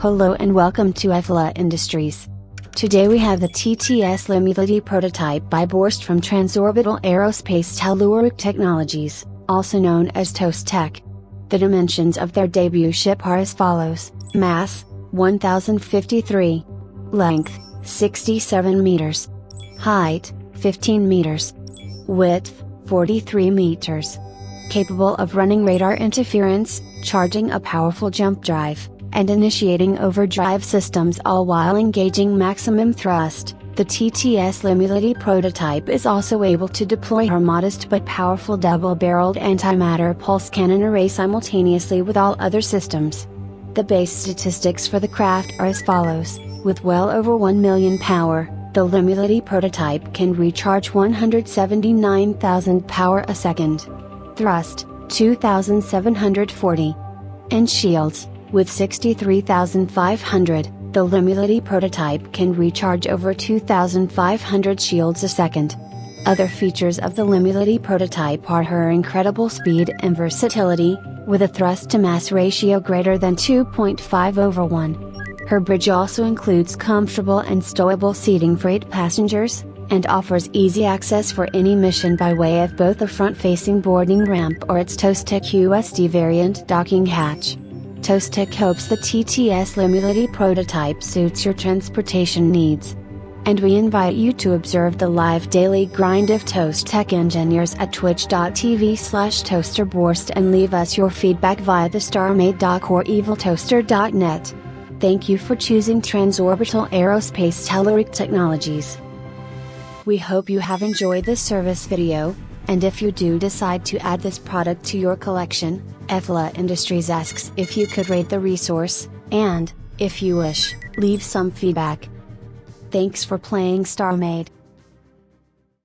Hello and welcome to EFLA Industries. Today we have the TTS Limulity prototype by Borst from Transorbital Aerospace Telluric Technologies, also known as Toast Tech. The dimensions of their debut ship are as follows, mass, 1053. Length, 67 meters. Height, 15 meters. Width, 43 meters. Capable of running radar interference, charging a powerful jump drive, and initiating overdrive systems all while engaging maximum thrust, the TTS Limulity prototype is also able to deploy her modest but powerful double-barreled antimatter pulse cannon array simultaneously with all other systems. The base statistics for the craft are as follows, with well over 1 million power, the Limulity prototype can recharge 179,000 power a second. Thrust, 2,740. And shields, with 63,500, the Limulity prototype can recharge over 2,500 shields a second. Other features of the Limulity prototype are her incredible speed and versatility, with a thrust to mass ratio greater than 2.5 over 1. Her bridge also includes comfortable and stowable seating for 8 passengers, and offers easy access for any mission by way of both a front-facing boarding ramp or its Toast Tech USD variant docking hatch. Toast Tech hopes the TTS Limulity prototype suits your transportation needs. And we invite you to observe the live daily grind of Toast Tech engineers at twitch.tv slash toasterborst and leave us your feedback via the StarMade Dock or eviltoaster.net. Thank you for choosing Transorbital Aerospace Telluric Technologies. We hope you have enjoyed this service video, and if you do decide to add this product to your collection, EFLA Industries asks if you could rate the resource, and, if you wish, leave some feedback. Thanks for playing StarMade.